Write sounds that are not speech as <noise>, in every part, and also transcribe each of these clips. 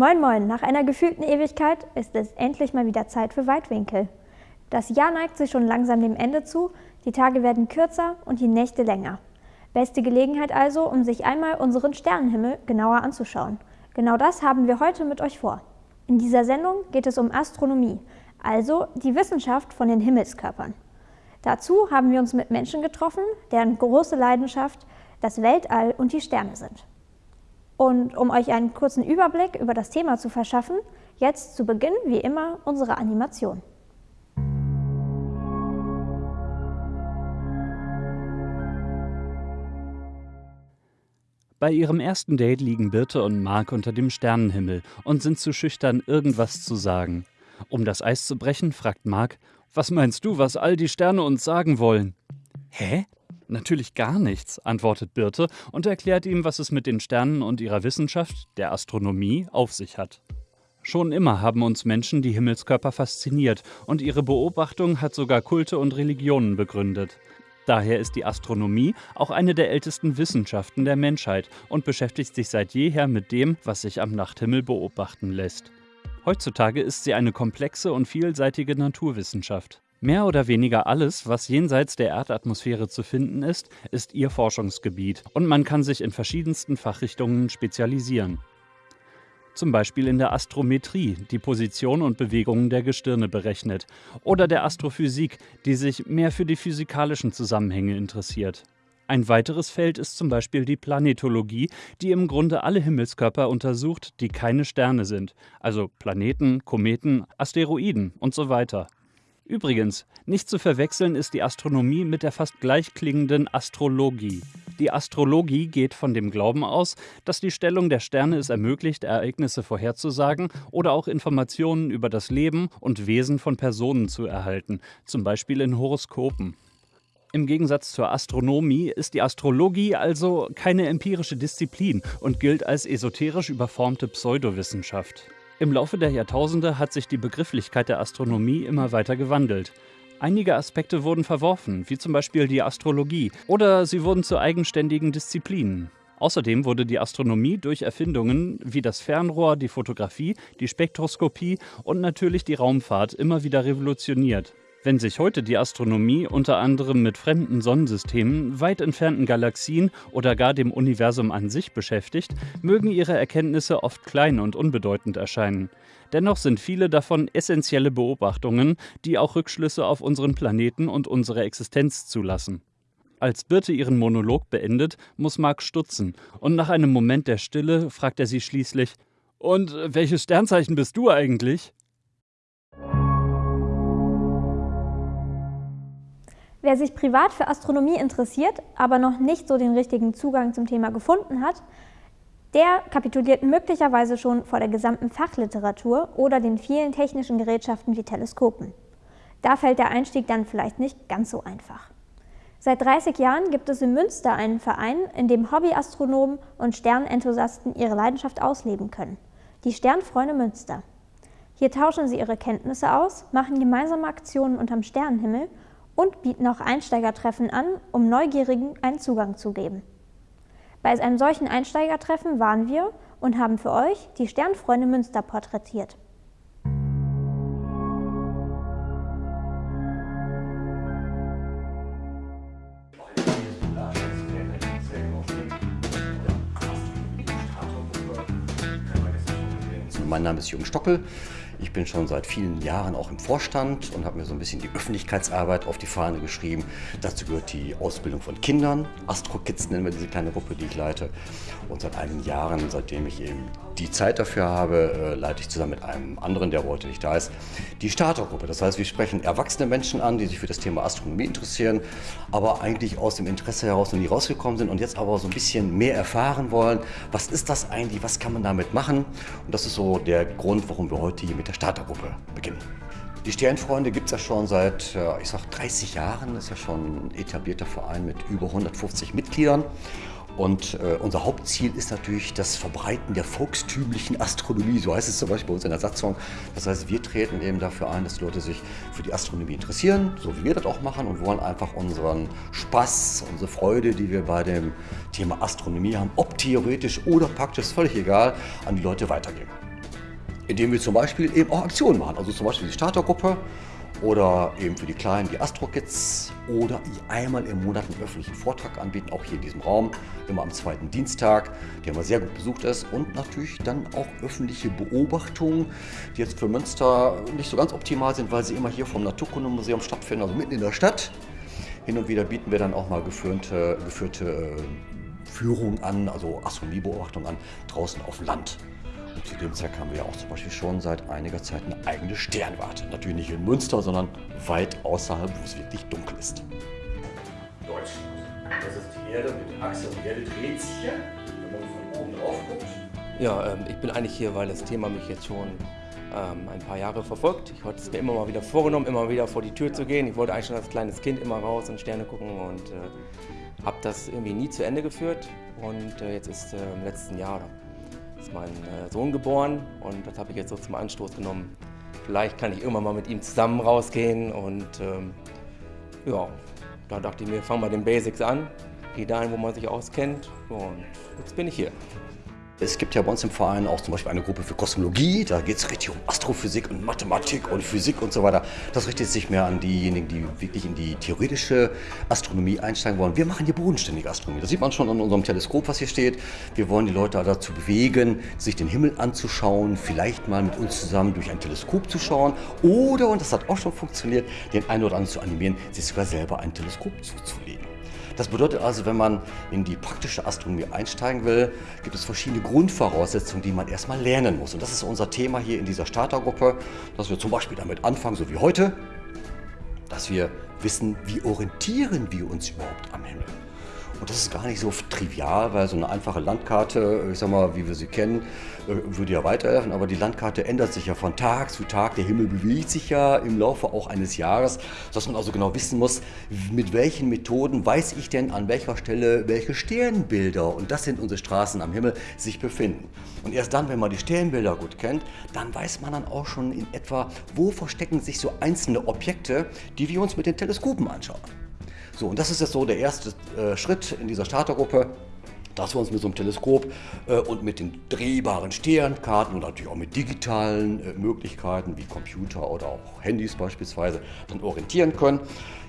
Moin Moin, nach einer gefühlten Ewigkeit ist es endlich mal wieder Zeit für Weitwinkel. Das Jahr neigt sich schon langsam dem Ende zu, die Tage werden kürzer und die Nächte länger. Beste Gelegenheit also, um sich einmal unseren Sternenhimmel genauer anzuschauen. Genau das haben wir heute mit euch vor. In dieser Sendung geht es um Astronomie, also die Wissenschaft von den Himmelskörpern. Dazu haben wir uns mit Menschen getroffen, deren große Leidenschaft das Weltall und die Sterne sind. Und um euch einen kurzen Überblick über das Thema zu verschaffen, jetzt zu Beginn wie immer unsere Animation. Bei ihrem ersten Date liegen Birte und Mark unter dem Sternenhimmel und sind zu schüchtern, irgendwas zu sagen. Um das Eis zu brechen, fragt Mark, was meinst du, was all die Sterne uns sagen wollen? Hä? Natürlich gar nichts, antwortet Birte und erklärt ihm, was es mit den Sternen und ihrer Wissenschaft, der Astronomie, auf sich hat. Schon immer haben uns Menschen die Himmelskörper fasziniert und ihre Beobachtung hat sogar Kulte und Religionen begründet. Daher ist die Astronomie auch eine der ältesten Wissenschaften der Menschheit und beschäftigt sich seit jeher mit dem, was sich am Nachthimmel beobachten lässt. Heutzutage ist sie eine komplexe und vielseitige Naturwissenschaft. Mehr oder weniger alles, was jenseits der Erdatmosphäre zu finden ist, ist ihr Forschungsgebiet und man kann sich in verschiedensten Fachrichtungen spezialisieren. Zum Beispiel in der Astrometrie, die Position und Bewegungen der Gestirne berechnet, oder der Astrophysik, die sich mehr für die physikalischen Zusammenhänge interessiert. Ein weiteres Feld ist zum Beispiel die Planetologie, die im Grunde alle Himmelskörper untersucht, die keine Sterne sind, also Planeten, Kometen, Asteroiden und so weiter. Übrigens, nicht zu verwechseln ist die Astronomie mit der fast gleichklingenden Astrologie. Die Astrologie geht von dem Glauben aus, dass die Stellung der Sterne es ermöglicht, Ereignisse vorherzusagen oder auch Informationen über das Leben und Wesen von Personen zu erhalten, zum Beispiel in Horoskopen. Im Gegensatz zur Astronomie ist die Astrologie also keine empirische Disziplin und gilt als esoterisch überformte Pseudowissenschaft. Im Laufe der Jahrtausende hat sich die Begrifflichkeit der Astronomie immer weiter gewandelt. Einige Aspekte wurden verworfen, wie zum Beispiel die Astrologie, oder sie wurden zu eigenständigen Disziplinen. Außerdem wurde die Astronomie durch Erfindungen wie das Fernrohr, die Fotografie, die Spektroskopie und natürlich die Raumfahrt immer wieder revolutioniert. Wenn sich heute die Astronomie unter anderem mit fremden Sonnensystemen, weit entfernten Galaxien oder gar dem Universum an sich beschäftigt, mögen ihre Erkenntnisse oft klein und unbedeutend erscheinen. Dennoch sind viele davon essentielle Beobachtungen, die auch Rückschlüsse auf unseren Planeten und unsere Existenz zulassen. Als Birte ihren Monolog beendet, muss Mark stutzen und nach einem Moment der Stille fragt er sie schließlich: Und welches Sternzeichen bist du eigentlich? Wer sich privat für Astronomie interessiert, aber noch nicht so den richtigen Zugang zum Thema gefunden hat, der kapituliert möglicherweise schon vor der gesamten Fachliteratur oder den vielen technischen Gerätschaften wie Teleskopen. Da fällt der Einstieg dann vielleicht nicht ganz so einfach. Seit 30 Jahren gibt es in Münster einen Verein, in dem Hobbyastronomen und Sternenthusiasten ihre Leidenschaft ausleben können. Die Sternfreunde Münster. Hier tauschen sie ihre Kenntnisse aus, machen gemeinsame Aktionen unterm Sternenhimmel und bieten auch Einsteigertreffen an, um Neugierigen einen Zugang zu geben. Bei einem solchen Einsteigertreffen waren wir und haben für euch die Sternfreunde Münster porträtiert. Mein Name ist Jürgen Stockel. Ich bin schon seit vielen Jahren auch im Vorstand und habe mir so ein bisschen die Öffentlichkeitsarbeit auf die Fahne geschrieben. Dazu gehört die Ausbildung von Kindern. Astro-Kids nennen wir diese kleine Gruppe, die ich leite. Und seit einigen Jahren, seitdem ich eben die Zeit dafür habe, äh, leite ich zusammen mit einem anderen, der heute nicht da ist, die Startergruppe. Das heißt, wir sprechen erwachsene Menschen an, die sich für das Thema Astronomie interessieren, aber eigentlich aus dem Interesse heraus noch nie rausgekommen sind und jetzt aber so ein bisschen mehr erfahren wollen. Was ist das eigentlich? Was kann man damit machen? Und das ist so der Grund, warum wir heute hier mit der Startergruppe beginnen. Die Sternfreunde gibt es ja schon seit, ich sag 30 Jahren. Das ist ja schon ein etablierter Verein mit über 150 Mitgliedern. Und äh, unser Hauptziel ist natürlich das Verbreiten der volkstümlichen Astronomie, so heißt es zum Beispiel bei uns in der Satzung. Das heißt, wir treten eben dafür ein, dass die Leute sich für die Astronomie interessieren, so wie wir das auch machen und wollen einfach unseren Spaß, unsere Freude, die wir bei dem Thema Astronomie haben, ob theoretisch oder praktisch, völlig egal, an die Leute weitergeben. Indem wir zum Beispiel eben auch Aktionen machen. Also zum Beispiel die Startergruppe oder eben für die Kleinen die Astro-Kids oder einmal im Monat einen öffentlichen Vortrag anbieten, auch hier in diesem Raum, immer am zweiten Dienstag, der immer sehr gut besucht ist und natürlich dann auch öffentliche Beobachtungen, die jetzt für Münster nicht so ganz optimal sind, weil sie immer hier vom Naturkundemuseum stattfinden, also mitten in der Stadt. Hin und wieder bieten wir dann auch mal geführte, geführte äh, Führungen an, also Astronomiebeobachtungen an, draußen auf Land. Und zu dem Zweck haben wir ja auch zum Beispiel schon seit einiger Zeit eine eigene Sternwarte. Natürlich nicht in Münster, sondern weit außerhalb, wo es wirklich dunkel ist. Deutschland. Das ist die Erde mit der Achse und die Erde dreht sich hier, wenn man von oben drauf guckt. Ja, ähm, ich bin eigentlich hier, weil das Thema mich jetzt schon ähm, ein paar Jahre verfolgt. Ich hatte es mir immer mal wieder vorgenommen, immer wieder vor die Tür zu gehen. Ich wollte eigentlich schon als kleines Kind immer raus und Sterne gucken und äh, habe das irgendwie nie zu Ende geführt. Und äh, jetzt ist äh, im letzten Jahr ist mein äh, Sohn geboren und das habe ich jetzt so zum Anstoß genommen. Vielleicht kann ich irgendwann mal mit ihm zusammen rausgehen und ähm, ja, da dachte ich mir, fang mal den Basics an, geh dahin, wo man sich auskennt und jetzt bin ich hier. Es gibt ja bei uns im Verein auch zum Beispiel eine Gruppe für Kosmologie. Da geht es richtig um Astrophysik und Mathematik und Physik und so weiter. Das richtet sich mehr an diejenigen, die wirklich in die theoretische Astronomie einsteigen wollen. Wir machen hier bodenständige Astronomie. Das sieht man schon an unserem Teleskop, was hier steht. Wir wollen die Leute dazu bewegen, sich den Himmel anzuschauen, vielleicht mal mit uns zusammen durch ein Teleskop zu schauen oder, und das hat auch schon funktioniert, den einen oder anderen zu animieren, sich sogar selber ein Teleskop zuzulegen. Das bedeutet also, wenn man in die praktische Astronomie einsteigen will, gibt es verschiedene Grundvoraussetzungen, die man erstmal lernen muss. Und das ist unser Thema hier in dieser Startergruppe, dass wir zum Beispiel damit anfangen, so wie heute, dass wir wissen, wie orientieren wir uns überhaupt am Himmel. Und das ist gar nicht so trivial, weil so eine einfache Landkarte, ich sag mal, wie wir sie kennen, würde ja weiterhelfen, aber die Landkarte ändert sich ja von Tag zu Tag. Der Himmel bewegt sich ja im Laufe auch eines Jahres, dass man also genau wissen muss, mit welchen Methoden weiß ich denn an welcher Stelle welche Sternbilder, und das sind unsere Straßen am Himmel, sich befinden. Und erst dann, wenn man die Sternbilder gut kennt, dann weiß man dann auch schon in etwa, wo verstecken sich so einzelne Objekte, die wir uns mit den Teleskopen anschauen. So, und das ist jetzt so der erste äh, Schritt in dieser Startergruppe, dass wir uns mit so einem Teleskop äh, und mit den drehbaren Sternkarten und natürlich auch mit digitalen äh, Möglichkeiten wie Computer oder auch Handys beispielsweise dann orientieren können.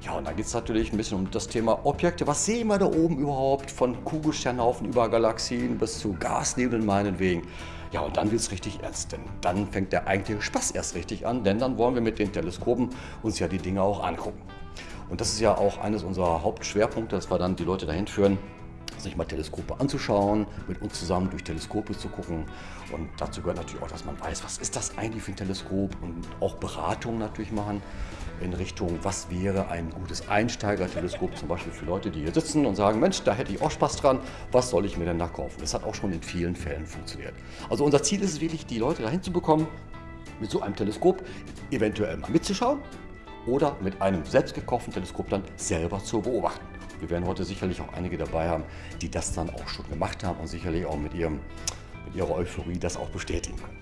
Ja, und dann geht es natürlich ein bisschen um das Thema Objekte. Was sehen wir da oben überhaupt von Kugelsternhaufen über Galaxien bis zu Gasnebeln meinetwegen? Ja, und dann wird es richtig ernst, denn dann fängt der eigentliche Spaß erst richtig an, denn dann wollen wir mit den Teleskopen uns ja die Dinge auch angucken. Und das ist ja auch eines unserer Hauptschwerpunkte, dass wir dann die Leute dahin führen, sich mal Teleskope anzuschauen, mit uns zusammen durch Teleskope zu gucken. Und dazu gehört natürlich auch, dass man weiß, was ist das eigentlich für ein Teleskop und auch Beratungen natürlich machen in Richtung, was wäre ein gutes Einsteigerteleskop, zum Beispiel für Leute, die hier sitzen und sagen, Mensch, da hätte ich auch Spaß dran, was soll ich mir denn da kaufen? Das hat auch schon in vielen Fällen funktioniert. Also unser Ziel ist es wirklich, die Leute dahin zu bekommen, mit so einem Teleskop eventuell mal mitzuschauen, oder mit einem selbst gekauften Teleskop dann selber zu beobachten. Wir werden heute sicherlich auch einige dabei haben, die das dann auch schon gemacht haben und sicherlich auch mit, ihrem, mit ihrer Euphorie das auch bestätigen können.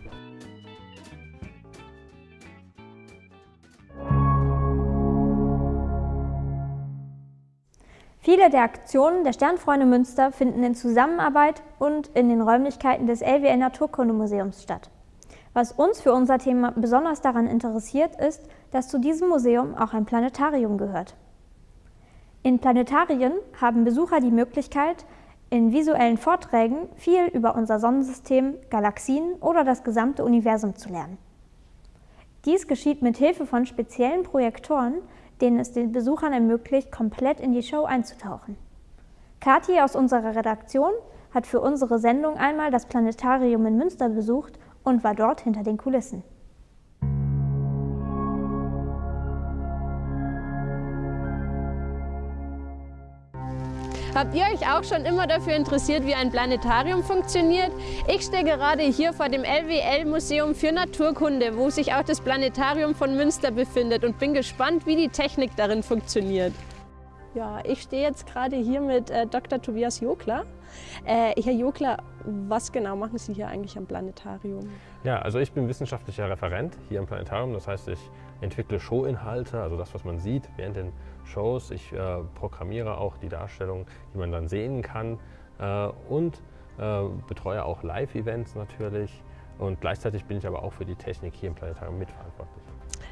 Viele der Aktionen der Sternfreunde Münster finden in Zusammenarbeit und in den Räumlichkeiten des LWL Naturkundemuseums statt. Was uns für unser Thema besonders daran interessiert, ist, dass zu diesem Museum auch ein Planetarium gehört. In Planetarien haben Besucher die Möglichkeit, in visuellen Vorträgen viel über unser Sonnensystem, Galaxien oder das gesamte Universum zu lernen. Dies geschieht mit Hilfe von speziellen Projektoren, denen es den Besuchern ermöglicht, komplett in die Show einzutauchen. Kathi aus unserer Redaktion hat für unsere Sendung einmal das Planetarium in Münster besucht und war dort hinter den Kulissen. Habt ihr euch auch schon immer dafür interessiert, wie ein Planetarium funktioniert? Ich stehe gerade hier vor dem LWL-Museum für Naturkunde, wo sich auch das Planetarium von Münster befindet und bin gespannt, wie die Technik darin funktioniert. Ja, ich stehe jetzt gerade hier mit äh, Dr. Tobias Jokler. Äh, Herr Jokler, was genau machen Sie hier eigentlich am Planetarium? Ja, also ich bin wissenschaftlicher Referent hier am Planetarium. Das heißt, ich entwickle Showinhalte, also das, was man sieht während den Shows. Ich äh, programmiere auch die Darstellung, die man dann sehen kann äh, und äh, betreue auch Live-Events natürlich und gleichzeitig bin ich aber auch für die Technik hier im Planetarium mitverantwortlich.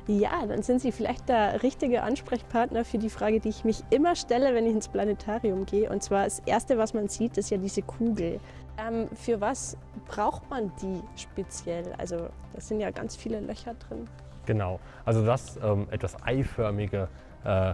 Ja, dann sind Sie vielleicht der richtige Ansprechpartner für die Frage, die ich mich immer stelle, wenn ich ins Planetarium gehe. Und zwar das Erste, was man sieht, ist ja diese Kugel. Ähm, für was braucht man die speziell? Also da sind ja ganz viele Löcher drin. Genau, also das ähm, etwas eiförmige äh,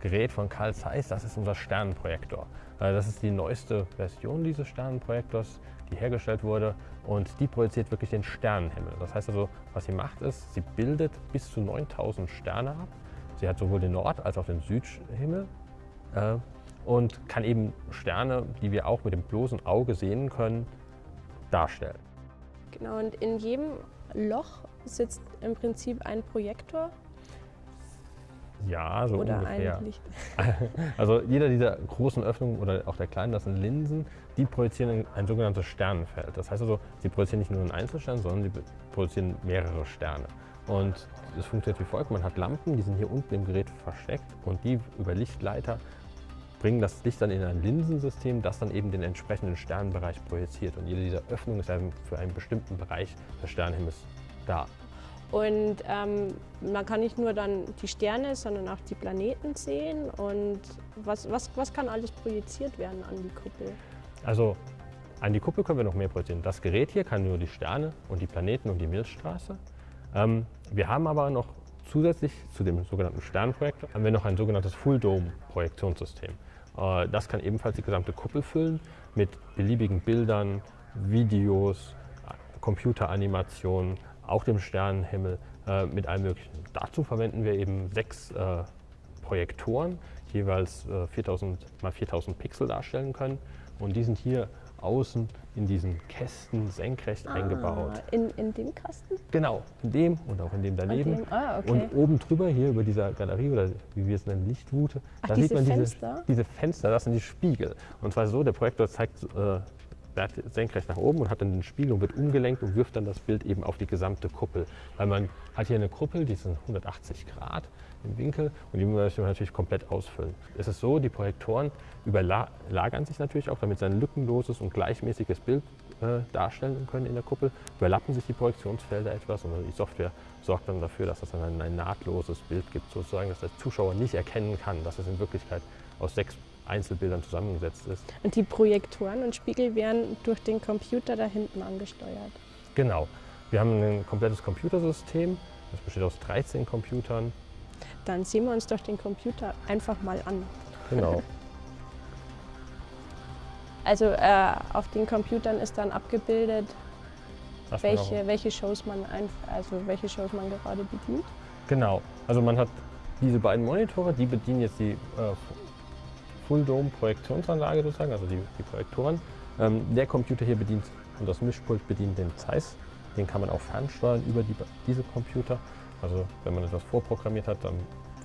Gerät von Carl Zeiss, das ist unser Sternenprojektor. Äh, das ist die neueste Version dieses Sternenprojektors, die hergestellt wurde und die projiziert wirklich den Sternenhimmel. Das heißt also, was sie macht ist, sie bildet bis zu 9000 Sterne ab. Sie hat sowohl den Nord- als auch den Südhimmel äh, und kann eben Sterne, die wir auch mit dem bloßen Auge sehen können, darstellen. Genau, und in jedem Loch sitzt im Prinzip ein Projektor Ja, so oder ungefähr. ein Licht. <laughs> Also jeder dieser großen Öffnungen oder auch der kleinen, das sind Linsen, die projizieren ein, sogenanntes Sternenfeld. Das heißt also, sie projizieren nicht nur einen Einzelstern, sondern sie projizieren mehrere Sterne. Und es funktioniert wie folgt, man hat Lampen, die sind hier unten im Gerät versteckt und die über Lichtleiter bringen das Licht dann in ein Linsensystem, das dann eben den entsprechenden Sternenbereich projiziert. Und jede dieser Öffnungen ist eben für einen bestimmten Bereich des Sternenhimmels da. Und ähm, man kann nicht nur dann die Sterne, sondern auch die Planeten sehen. Und was, was, was kann alles projiziert werden an die Kuppel? Also an die Kuppel können wir noch mehr projizieren. Das Gerät hier kann nur die Sterne und die Planeten und die Milchstraße. Ähm, wir haben aber noch zusätzlich zu dem sogenannten Sternprojektor haben wir noch ein sogenanntes Full-Dome-Projektionssystem. Äh, das kann ebenfalls die gesamte Kuppel füllen mit beliebigen Bildern, Videos, Computeranimationen, auch dem Sternenhimmel, äh, mit allem Möglichen. Dazu verwenden wir eben sechs äh, Projektoren, die jeweils äh, 4000 mal 4000 Pixel darstellen können. Und die sind hier außen in diesen Kästen senkrecht eingebaut. Ah, in, in dem Kasten? Genau, in dem und auch in dem daneben. dem, ah, okay. Und oben drüber, hier über dieser Galerie oder wie wir es nennen, Lichtwute, Ach, da diese sieht man Fenster? diese, diese Fenster, das sind die Spiegel. Und zwar so, der Projektor zeigt äh, senkrecht nach oben und hat dann den Spiegel und wird umgelenkt und wirft dann das Bild eben auf die gesamte Kuppel. Weil man hat hier eine Kuppel, die sind 180 Grad im Winkel und die möchte man natürlich komplett ausfüllen. Es ist so, die Projektoren überlagern sich natürlich auch, damit sie ein lückenloses und gleichmäßiges Bild äh, darstellen können in der Kuppel. Überlappen sich die Projektionsfelder etwas und die Software sorgt dann dafür, dass es dann ein, ein nahtloses Bild gibt, sozusagen, dass der Zuschauer nicht erkennen kann, dass es in Wirklichkeit aus sechs Einzelbildern zusammengesetzt ist. Und die Projektoren und Spiegel werden durch den Computer da hinten angesteuert. Genau. Wir haben ein komplettes Computersystem. Das besteht aus 13 Computern. Dann sehen wir uns doch den Computer einfach mal an. Genau. <laughs> Also äh, auf den Computern ist dann abgebildet, man welche, welche, Shows man also welche Shows man gerade bedient. Genau. Also man hat diese beiden Monitore, die bedienen jetzt die äh, Full Dome Projektionsanlage sozusagen, also die, die Projektoren. Ähm, der Computer hier bedient und das Mischpult bedient den Zeiss. Den kann man auch fernsteuern über die, diese Computer. Also wenn man etwas vorprogrammiert hat, dann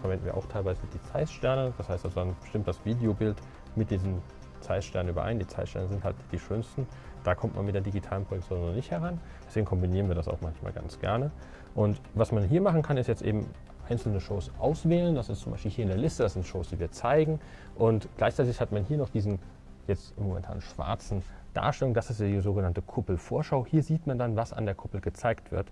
verwenden wir auch teilweise die Zeiss-Sterne. Das heißt, also dann stimmt das Videobild mit diesen Zeiss-Sternen überein. Die Zeiss-Sterne sind halt die schönsten. Da kommt man mit der digitalen Projektion noch nicht heran. Deswegen kombinieren wir das auch manchmal ganz gerne. Und was man hier machen kann, ist jetzt eben einzelne Shows auswählen. Das ist zum Beispiel hier in der Liste, das sind Shows, die wir zeigen. Und gleichzeitig hat man hier noch diesen jetzt momentan schwarzen Darstellung. Das ist die sogenannte Kuppelvorschau. Hier sieht man dann, was an der Kuppel gezeigt wird.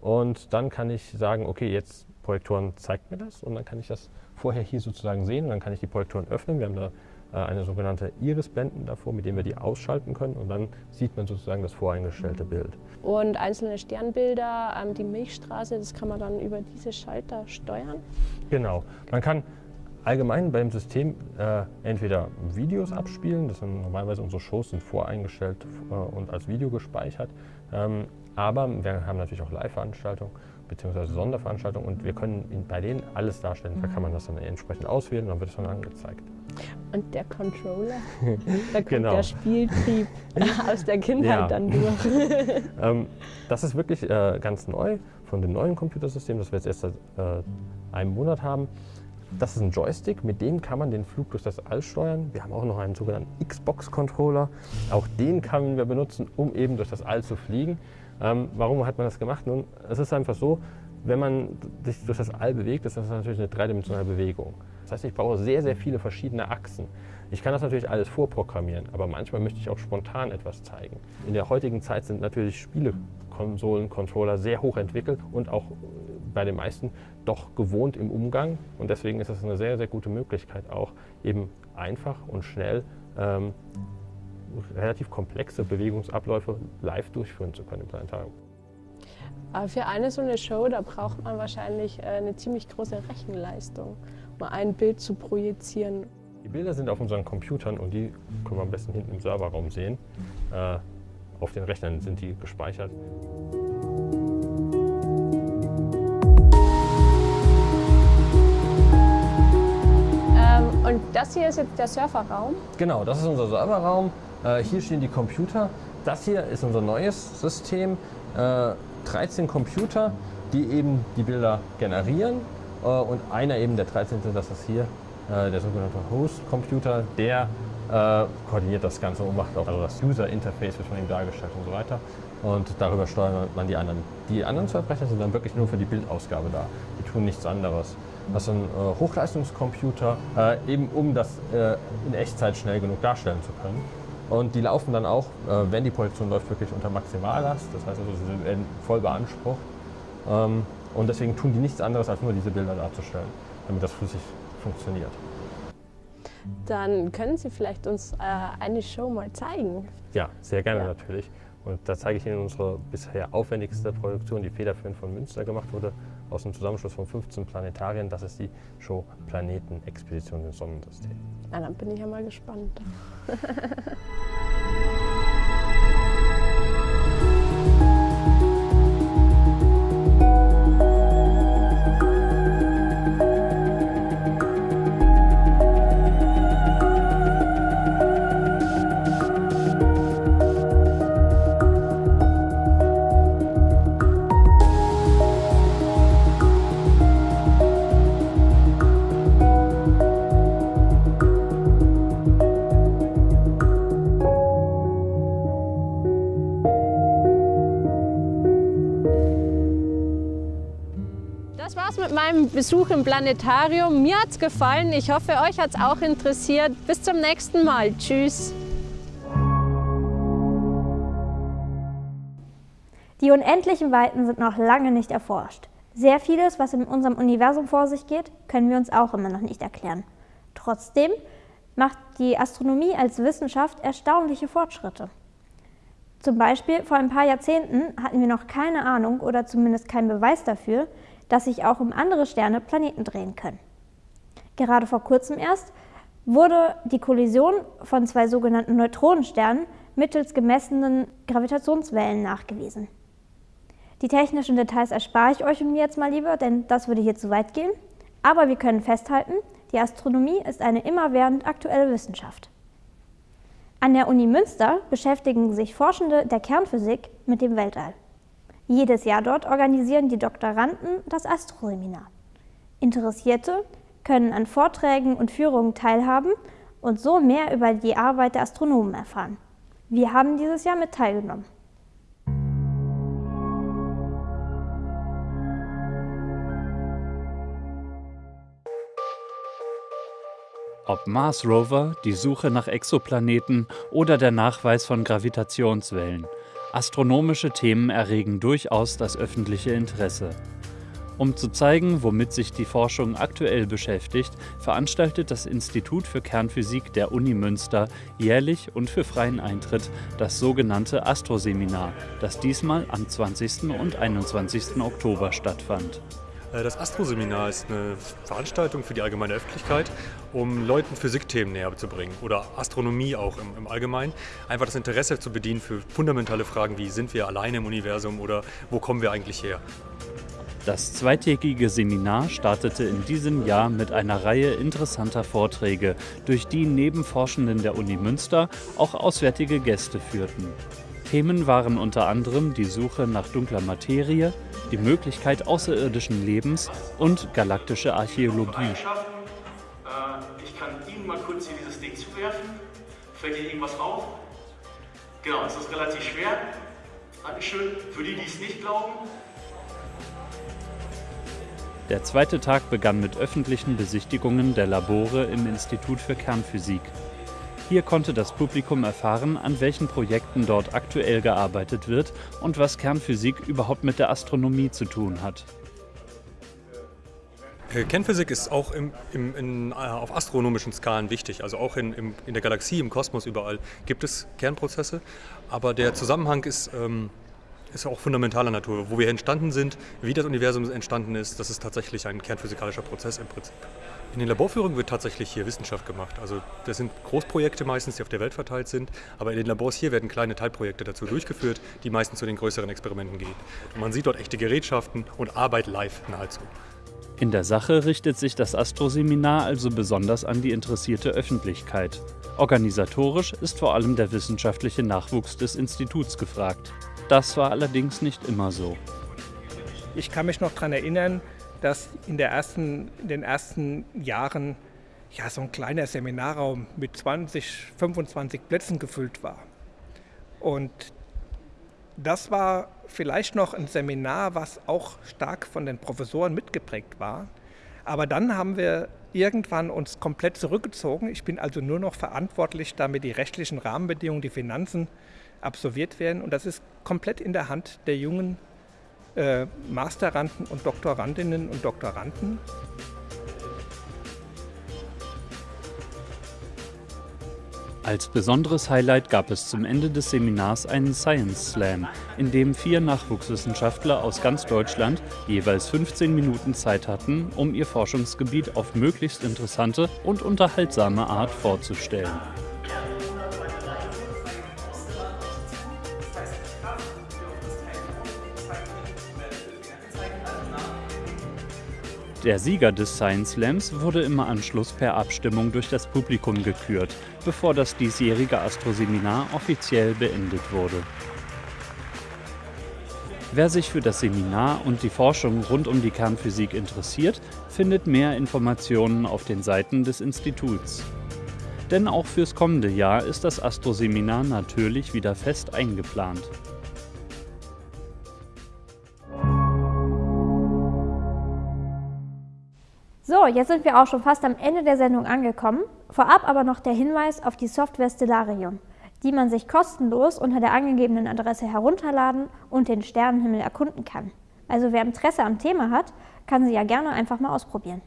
Und dann kann ich sagen, okay, jetzt Projektoren zeigt mir das und dann kann ich das vorher hier sozusagen sehen und dann kann ich die Projektoren öffnen. Wir haben da eine sogenannte Iris-Blenden davor, mit denen wir die ausschalten können und dann sieht man sozusagen das voreingestellte Bild. Und einzelne Sternbilder, ähm, die Milchstraße, das kann man dann über diese Schalter steuern. Genau. Man kann allgemein beim System äh, entweder Videos abspielen, das sind normalerweise unsere Shows sind voreingestellt äh, und als Video gespeichert. Ähm, aber wir haben natürlich auch Live-Veranstaltungen bzw. Sonderveranstaltungen und wir können bei denen alles darstellen. Da kann man das dann entsprechend auswählen und dann wird es dann angezeigt. Und der Controller, <laughs> da kommt Genau. der Spieltrieb <laughs> aus der Kindheit Ja. dann durch. <laughs> Ähm, das ist wirklich äh, ganz neu von dem neuen Computersystem, das wir jetzt erst seit äh, einem Monat haben. Das ist ein Joystick, mit dem kann man den Flug durch das All steuern. Wir haben auch noch einen sogenannten Xbox-Controller. Auch den können wir benutzen, um eben durch das All zu fliegen. Ähm, warum hat man das gemacht? Nun, es ist einfach so, wenn man sich durch das All bewegt, ist das natürlich eine dreidimensionale Bewegung. Das heißt, ich brauche sehr, sehr viele verschiedene Achsen. Ich kann das natürlich alles vorprogrammieren, aber manchmal möchte ich auch spontan etwas zeigen. In der heutigen Zeit sind natürlich Spielekonsolen, Controller sehr hoch entwickelt und auch bei den meisten doch gewohnt im Umgang. Und deswegen ist es eine sehr, sehr gute Möglichkeit, auch eben einfach und schnell ähm, relativ komplexe Bewegungsabläufe live durchführen zu können im Planetarium. Aber für eine so eine Show, da braucht man wahrscheinlich äh, eine ziemlich große Rechenleistung, um ein Bild zu projizieren. Die Bilder sind auf unseren Computern und die können wir am besten hinten im Serverraum sehen. Äh, auf den Rechnern sind die gespeichert. Ähm, und das hier ist jetzt der Serverraum. Genau, das ist unser Serverraum. Äh, hier stehen die Computer. Das hier ist unser neues System. Äh, 13 Computer, die eben die Bilder generieren. Äh, und einer eben, der 13. das ist hier, äh, der sogenannte Host-Computer, der äh, koordiniert das Ganze und macht auch also das User-Interface, wird von ihm dargestellt und so weiter. Und darüber steuert man die anderen. Die anderen zwei sind dann wirklich nur für die Bildausgabe da. Die tun nichts anderes. Das ist ein äh, Hochleistungscomputer, äh, eben um das äh, in Echtzeit schnell genug darstellen zu können. Und die laufen dann auch, äh, wenn die Projektion läuft, wirklich unter Maximallast. Das heißt also, sie werden voll beansprucht. Ähm, und deswegen tun die nichts anderes, als nur diese Bilder darzustellen, damit das flüssig funktioniert. Dann können Sie vielleicht uns äh, eine Show mal zeigen. Ja, sehr gerne Ja. natürlich. Und da zeige ich Ihnen unsere bisher aufwendigste Produktion, die federführend von Münster gemacht wurde, aus dem Zusammenschluss von 15 Planetarien. Das ist die Show Planeten Expedition ins Sonnensystem. Na, dann bin ich ja mal gespannt. <laughs> Besuch im Planetarium. Mir hat's gefallen. Ich hoffe, euch hat's auch interessiert. Bis zum nächsten Mal. Tschüss. Die unendlichen Weiten sind noch lange nicht erforscht. Sehr vieles, was in unserem Universum vor sich geht, können wir uns auch immer noch nicht erklären. Trotzdem macht die Astronomie als Wissenschaft erstaunliche Fortschritte. Zum Beispiel vor ein paar Jahrzehnten hatten wir noch keine Ahnung oder zumindest keinen Beweis dafür, dass sich auch um andere Sterne Planeten drehen können. Gerade vor kurzem erst wurde die Kollision von zwei sogenannten Neutronensternen mittels gemessenen Gravitationswellen nachgewiesen. Die technischen Details erspare ich euch und mir jetzt mal lieber, denn das würde hier zu weit gehen. Aber wir können festhalten, die Astronomie ist eine immerwährend aktuelle Wissenschaft. An der Uni Münster beschäftigen sich Forschende der Kernphysik mit dem Weltall. Jedes Jahr dort organisieren die Doktoranden das Astroseminar. Interessierte können an Vorträgen und Führungen teilhaben und so mehr über die Arbeit der Astronomen erfahren. Wir haben dieses Jahr mit teilgenommen. Ob Mars Rover, die Suche nach Exoplaneten oder der Nachweis von Gravitationswellen. Astronomische Themen erregen durchaus das öffentliche Interesse. Um zu zeigen, womit sich die Forschung aktuell beschäftigt, veranstaltet das Institut für Kernphysik der Uni Münster jährlich und für freien Eintritt das sogenannte Astroseminar, das diesmal am 20. und 21. Oktober stattfand. Äh, Das Astroseminar ist eine Veranstaltung für die allgemeine Öffentlichkeit, um Leuten Physikthemen näher zu bringen oder Astronomie auch im, im Allgemeinen. Einfach das Interesse zu bedienen für fundamentale Fragen wie sind wir alleine im Universum oder wo kommen wir eigentlich her? Das zweitägige Seminar startete in diesem Jahr mit einer Reihe interessanter Vorträge, durch die neben Forschenden der Uni Münster auch auswärtige Gäste führten. Themen waren unter anderem die Suche nach dunkler Materie, die Möglichkeit außerirdischen Lebens und galaktische Archäologie. Äh, ich kann Ihnen mal kurz hier dieses Ding zuwerfen. Fällt Ihnen irgendwas auf? Genau, es ist relativ schwer. Dankeschön. Für die, die es nicht glauben. Der zweite Tag begann mit öffentlichen Besichtigungen der Labore im Institut für Kernphysik. Hier konnte das Publikum erfahren, an welchen Projekten dort aktuell gearbeitet wird und was Kernphysik überhaupt mit der Astronomie zu tun hat. Äh, Kernphysik ist auch im, im, in, äh, auf astronomischen Skalen wichtig. Also auch in, im, in, der Galaxie, im Kosmos überall gibt es Kernprozesse. Aber der Zusammenhang ist, ähm, ist auch fundamentaler Natur. Wo wir entstanden sind, wie das Universum entstanden ist, das ist tatsächlich ein kernphysikalischer Prozess im Prinzip. In den Laborführungen wird tatsächlich hier Wissenschaft gemacht. Also das sind Großprojekte meistens, die auf der Welt verteilt sind, aber in den Labors hier werden kleine Teilprojekte dazu durchgeführt, die meistens zu den größeren Experimenten gehen. Und man sieht dort echte Gerätschaften und Arbeit live nahezu. In der Sache richtet sich das Astroseminar also besonders an die interessierte Öffentlichkeit. Organisatorisch ist vor allem der wissenschaftliche Nachwuchs des Instituts gefragt. Das war allerdings nicht immer so. Ich kann mich noch daran erinnern, dass in, ersten, in, den ersten Jahren ja, so ein kleiner Seminarraum mit 20, 25 Plätzen gefüllt war. Und das war vielleicht noch ein Seminar, was auch stark von den Professoren mitgeprägt war. Aber dann haben wir irgendwann uns komplett zurückgezogen. Ich bin also nur noch verantwortlich, damit die rechtlichen Rahmenbedingungen, die Finanzen absolviert werden. Und das ist komplett in der Hand der jungen äh, Masteranden und Doktorandinnen und Doktoranden. Als besonderes Highlight gab es zum Ende des Seminars einen Science Slam, in dem vier Nachwuchswissenschaftler aus ganz Deutschland jeweils 15 Minuten Zeit hatten, um ihr Forschungsgebiet auf möglichst interessante und unterhaltsame Art vorzustellen. Der Sieger des Science Slams wurde im Anschluss per Abstimmung durch das Publikum gekürt, bevor das diesjährige Astroseminar offiziell beendet wurde. Wer sich für das Seminar und die Forschung rund um die Kernphysik interessiert, findet mehr Informationen auf den Seiten des Instituts. Denn auch fürs kommende Jahr ist das Astroseminar natürlich wieder fest eingeplant. Jetzt sind wir auch schon fast am Ende der Sendung angekommen. Vorab aber noch der Hinweis auf die Software Stellarium, die man sich kostenlos unter der angegebenen Adresse herunterladen und den Sternenhimmel erkunden kann. Also wer Interesse am Thema hat, kann sie ja gerne einfach mal ausprobieren.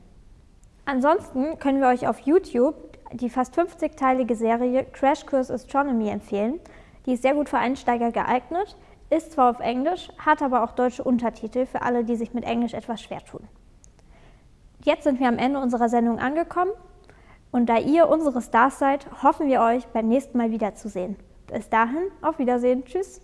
Ansonsten können wir euch auf YouTube die fast 50-teilige Serie Crash Course Astronomy empfehlen. Die ist sehr gut für Einsteiger geeignet, ist zwar auf Englisch, hat aber auch deutsche Untertitel für alle, die sich mit Englisch etwas schwer tun. Jetzt sind wir am Ende unserer Sendung angekommen und da ihr unsere Stars seid, hoffen wir euch beim nächsten Mal wiederzusehen. Bis dahin, auf Wiedersehen, tschüss.